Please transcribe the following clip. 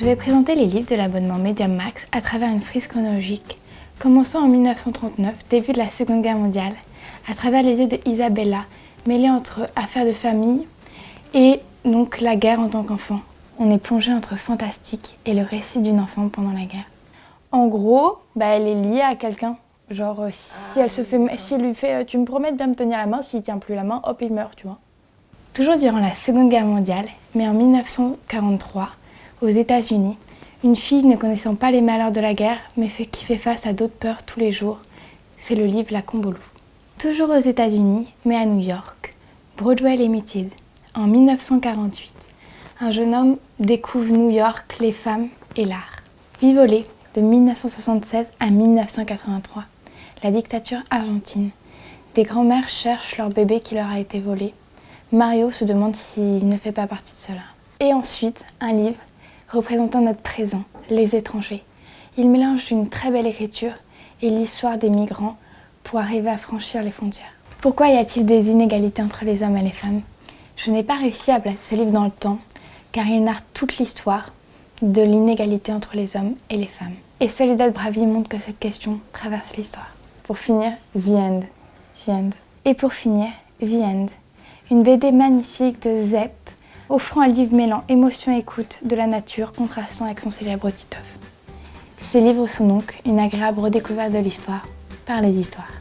Je vais présenter les livres de l'abonnement Medium Max à travers une frise chronologique, commençant en 1939, début de la Seconde Guerre mondiale, à travers les yeux de Isabella, mêlée entre affaires de famille et donc la guerre en tant qu'enfant. On est plongé entre fantastique et le récit d'une enfant pendant la guerre. En gros, bah, elle est liée à quelqu'un. Genre, euh, si elle se fait, si elle lui fait, euh, tu me promets de bien me tenir la main, s'il tient plus la main, hop, il meurt, tu vois. Toujours durant la Seconde Guerre mondiale, mais en 1943, aux États-Unis, une fille ne connaissant pas les malheurs de la guerre, mais qui fait face à d'autres peurs tous les jours, c'est le livre La Combolou. Toujours aux États-Unis, mais à New York, Broadway Limited, en 1948, un jeune homme découvre New York, les femmes et l'art. Vivolé, de 1976 à 1983, la dictature argentine. Des grands-mères cherchent leur bébé qui leur a été volé. Mario se demande s'il ne fait pas partie de cela. Et ensuite, un livre représentant notre présent, les étrangers. Il mélange une très belle écriture et l'histoire des migrants pour arriver à franchir les frontières. Pourquoi y a-t-il des inégalités entre les hommes et les femmes? Je n'ai pas réussi à placer ce livre dans le temps, car il narre toute l'histoire de l'inégalité entre les hommes et les femmes. Et Soledad Bravi montre que cette question traverse l'histoire. Pour finir, The End. The End. Et pour finir, The End. Une BD magnifique de Zepp, offrant un livre mêlant émotion et écoute de la nature contrastant avec son célèbre Titeuf. Ces livres sont donc une agréable redécouverte de l'histoire par les histoires.